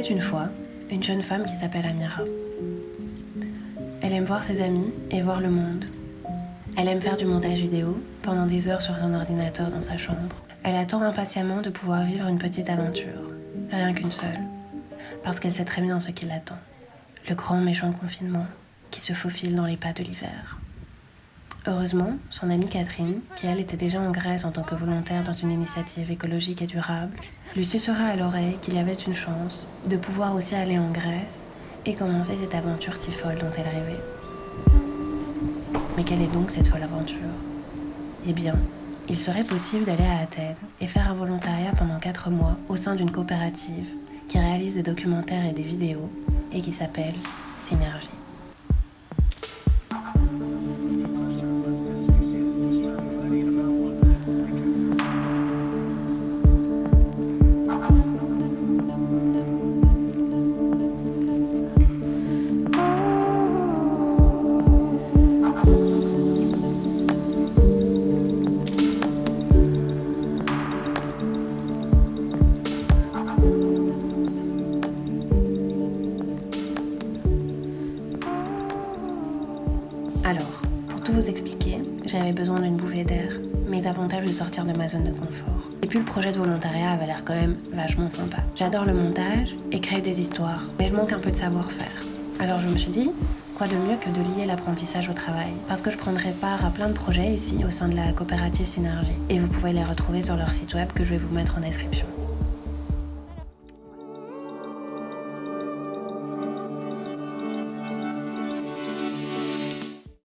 une fois une jeune femme qui s'appelle Amira. Elle aime voir ses amis et voir le monde. Elle aime faire du montage vidéo pendant des heures sur un ordinateur dans sa chambre. Elle attend impatiemment de pouvoir vivre une petite aventure, rien qu'une seule, parce qu'elle sait très bien ce qui l'attend. Le grand méchant confinement qui se faufile dans les pas de l'hiver. Heureusement, son amie Catherine, qui elle était déjà en Grèce en tant que volontaire dans une initiative écologique et durable, lui susurra à l'oreille qu'il y avait une chance de pouvoir aussi aller en Grèce et commencer cette aventure si folle dont elle rêvait. Mais quelle est donc cette folle aventure? Eh bien, il serait possible d'aller à Athènes et faire un volontariat pendant 4 mois au sein d'une coopérative qui réalise des documentaires et des vidéos et qui s'appelle Synergie. Alors, pour tout vous expliquer, j'avais besoin d'une bouffée d'air, mais davantage de sortir de ma zone de confort. Et puis le projet de volontariat avait l'air quand même vachement sympa. J'adore le montage et créer des histoires, mais je manque un peu de savoir-faire. Alors je me suis dit, quoi de mieux que de lier l'apprentissage au travail? Parce que je prendrai part à plein de projets ici au sein de la coopérative Synergie. Et vous pouvez les retrouver sur leur site web que je vais vous mettre en description.